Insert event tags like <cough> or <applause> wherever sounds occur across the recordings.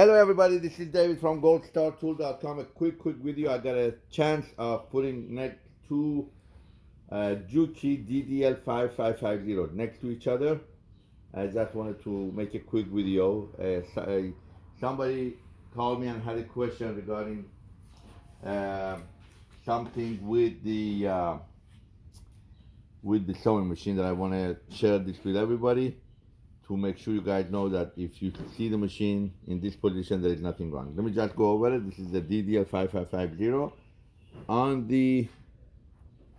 Hello everybody, this is David from goldstartool.com. A quick, quick video. I got a chance of putting next two uh, Juki DDL5550 next to each other. I just wanted to make a quick video. Uh, so, uh, somebody called me and had a question regarding uh, something with the uh, with the sewing machine that I want to share this with everybody to make sure you guys know that if you see the machine in this position, there is nothing wrong. Let me just go over it. This is the DDL5550 on the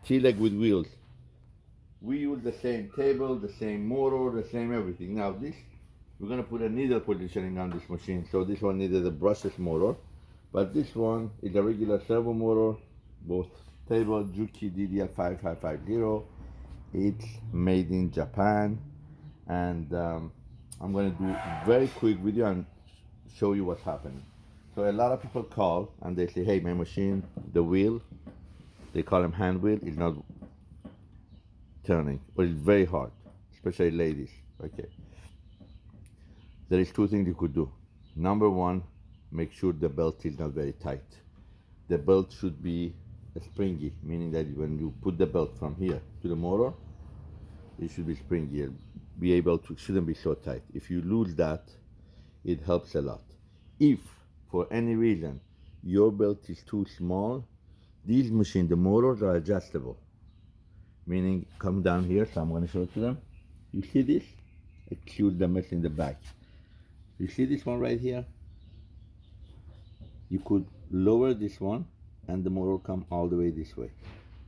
T-leg with wheels. We use the same table, the same motor, the same everything. Now this, we're gonna put a needle positioning on this machine. So this one needed a brushless motor, but this one is a regular servo motor, both table Juki DDL5550. It's made in Japan and um, I'm going to do a very quick video and show you what's happening. So a lot of people call and they say, hey, my machine, the wheel, they call them hand wheel, is not turning, but it's very hard, especially ladies. Okay. There is two things you could do. Number one, make sure the belt is not very tight. The belt should be springy, meaning that when you put the belt from here to the motor, it should be springy be able to, shouldn't be so tight. If you lose that, it helps a lot. If for any reason your belt is too small, these machines, the motors are adjustable. Meaning, come down here, so I'm going to show it to them. You see this? Excuse the mess in the back. You see this one right here? You could lower this one and the motor come all the way this way.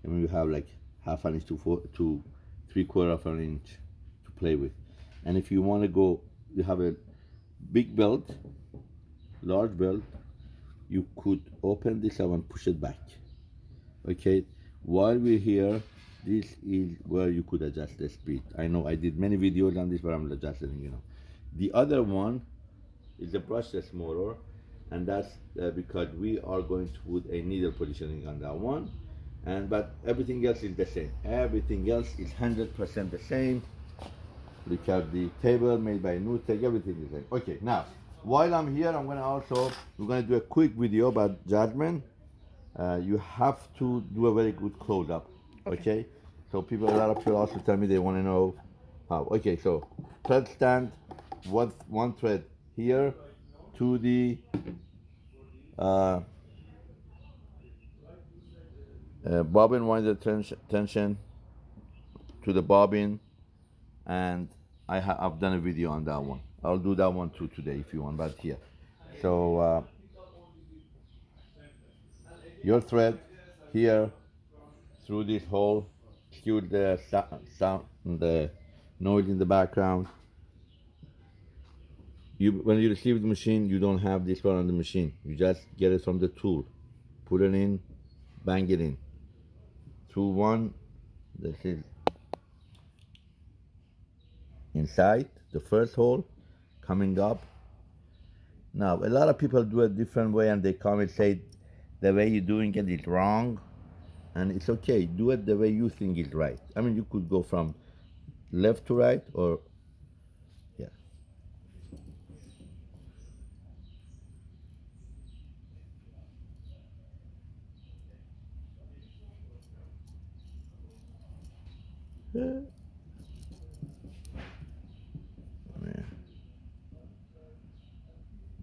And you have like half an inch to, four, to three quarter of an inch play with. And if you want to go, you have a big belt, large belt, you could open this up and push it back. Okay, while we're here, this is where you could adjust the speed. I know I did many videos on this, but I'm adjusting, you know. The other one is the brushless motor, and that's uh, because we are going to put a needle positioning on that one. And but everything else is the same. Everything else is 100% the same. Look at the table made by Nutec, everything is there. Okay, now, while I'm here, I'm gonna also, we're gonna do a quick video about judgment. Uh, you have to do a very good close-up, okay. okay. So people, a lot of people also tell me they wanna know how. Okay, so thread stand, one, one thread here to the uh, uh, bobbin winder tension, tension to the bobbin and I have done a video on that one. I'll do that one too today if you want, but here. So uh, your thread here through this hole, cue the sound, the noise in the background. You, when you receive the machine, you don't have this one on the machine. You just get it from the tool. Put it in, bang it in. Through one, this is inside the first hole coming up. Now a lot of people do a different way and they come and say the way you're doing it is wrong. And it's okay. Do it the way you think is right. I mean you could go from left to right or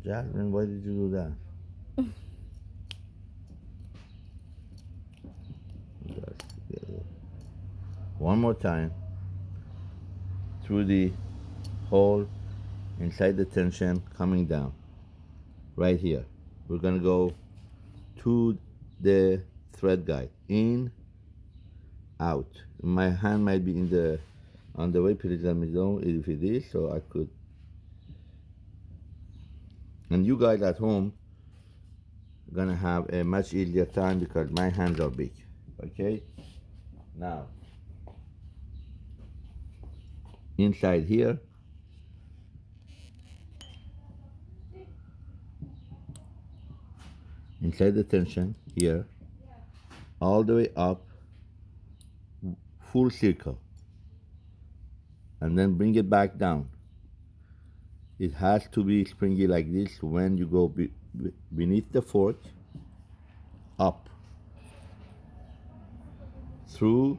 Jasmine, why did you do that? <laughs> One more time through the hole inside the tension coming down right here. We're gonna go to the thread guide in out. My hand might be in the on the way. Please let me know if it is so I could and you guys at home gonna have a much easier time because my hands are big okay? Now inside here inside the tension here all the way up full circle and then bring it back down it has to be springy like this when you go be, be- beneath the fork up through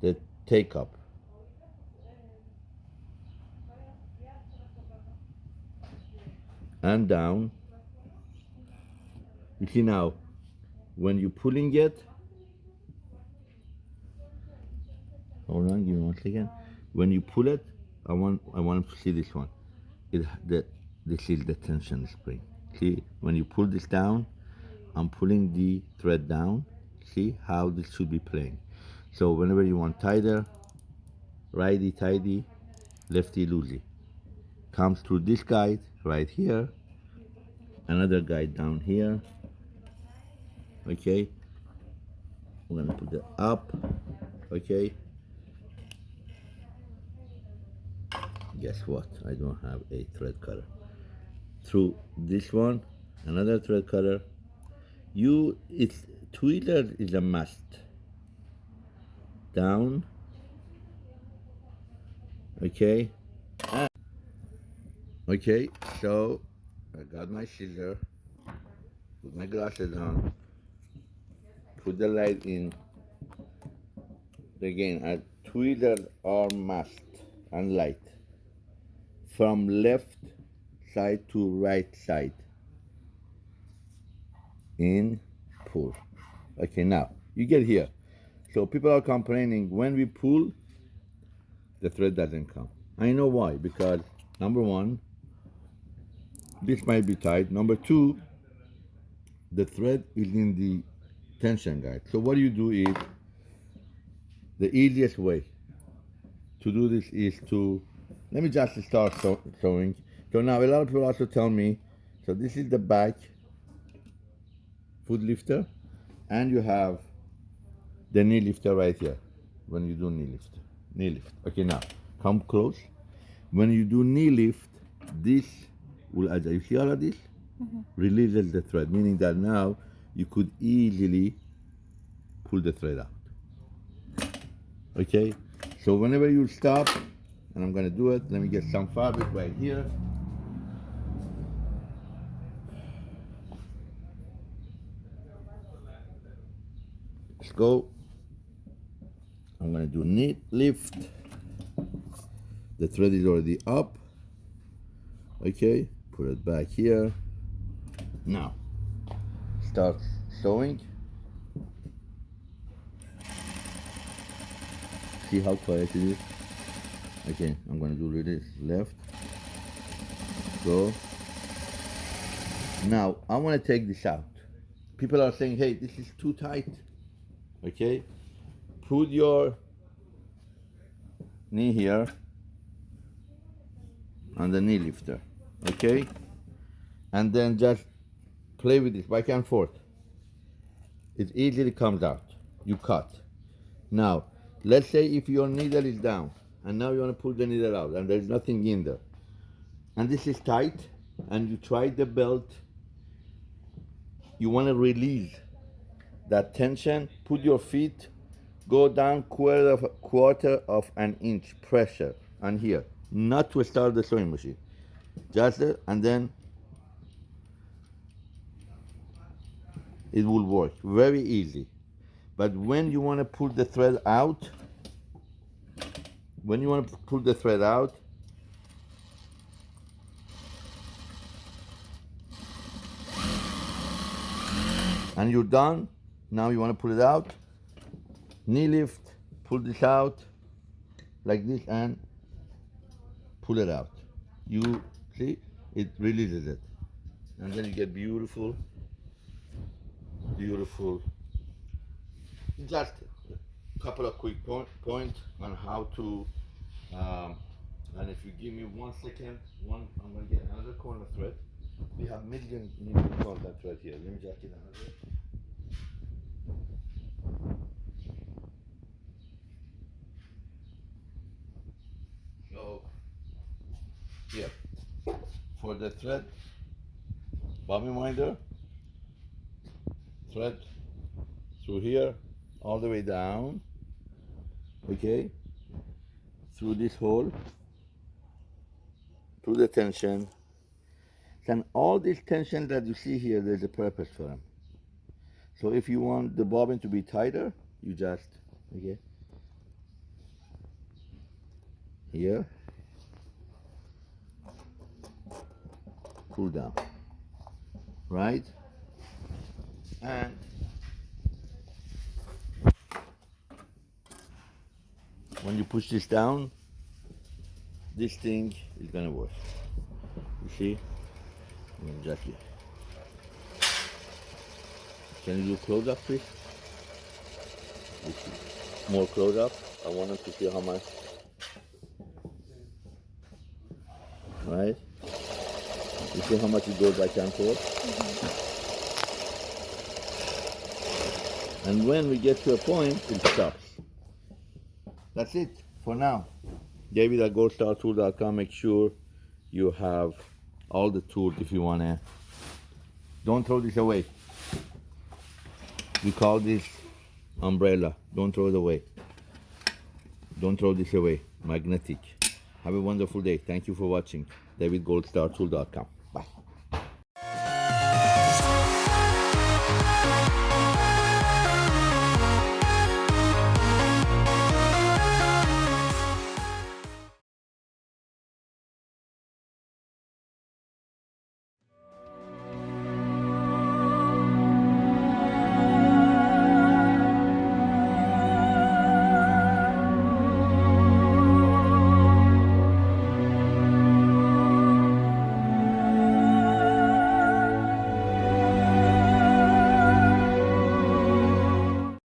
the take up and down. You see now when you're pulling it hold on give me one second. When you pull it i want i want to see this one. It the this is the tension spring. See when you pull this down i'm pulling the thread down. See how this should be playing. So whenever you want tighter righty tighty lefty loosey. Comes through this guide right here another guide down here. Okay. We're gonna put it up. Okay guess what? I don't have a thread cutter. Through this one another thread cutter. You it's Twitter is a must. Down. Okay. Okay so I got my scissor. Put my glasses on. Put the light in. Again I twiddle or must and light from left side to right side. In pull. Okay now you get here. So people are complaining when we pull the thread doesn't come. I know why because number one this might be tight. Number two the thread is in the tension guide. So what you do is the easiest way to do this is to let me just start sew- sewing. So now a lot of people also tell me so this is the back foot lifter and you have the knee lifter right here when you do knee lift. Knee lift. Okay now come close. When you do knee lift this will adjust you see all of this mm-hmm. releases the thread meaning that now you could easily pull the thread out. Okay? So whenever you stop and I'm gonna do it. Let me get some fabric right here. Let's go. I'm gonna do knee lift. The thread is already up. Okay put it back here. Now start sewing. See how quiet it is okay I'm gonna do this left. Go. Now I want to take this out. People are saying hey this is too tight. Okay? Put your knee here on the knee lifter. Okay? And then just play with this back and forth. It easily comes out. You cut. Now let's say if your needle is down and now you want to pull the needle out and there's nothing in there. And this is tight and you try the belt. You want to release that tension put your feet go down quarter of quarter of an inch pressure on here. Not to start the sewing machine. Just uh, and then it will work. Very easy. But when you want to pull the thread out when you want to pull the thread out and you're done now you want to pull it out. Knee lift pull this out like this and pull it out. You see? It releases it. And then you get beautiful beautiful. Just couple of quick point, points on how to um, and if you give me one second one i'm to get another corner thread. We have million million corner thread here. Let me just get another. So here. For the thread bobbin winder thread through here all the way down okay through this hole through the tension. then all this tension that you see here, there's a purpose for them. So if you want the bobbin to be tighter, you just, okay, here, pull down, right? And when you push this down, this thing is gonna work. You see? Exactly. Can you do close up, please? More close up. I wanted to see how much. Right? You see how much it goes back and forth? Mm-hmm. And when we get to a point, it stops. That's it for now. David at goldstartool.com. Make sure you have all the tools if you want to. Don't throw this away. We call this umbrella. Don't throw it away. Don't throw this away. Magnetic. Have a wonderful day. Thank you for watching. DavidGoldStarTool.com. Bye.